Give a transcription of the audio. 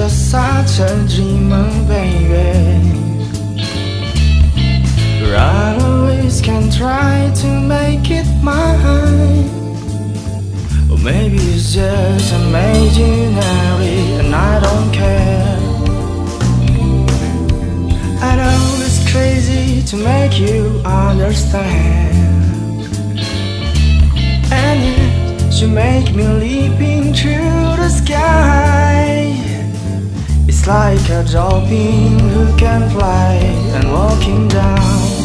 just such a dreamer, baby. I always can try to make it mine Or maybe it's just imaginary and I don't care. I know it's crazy to make you understand. And yet you make me leaping through the sky It's like a dolphin who can fly and walking down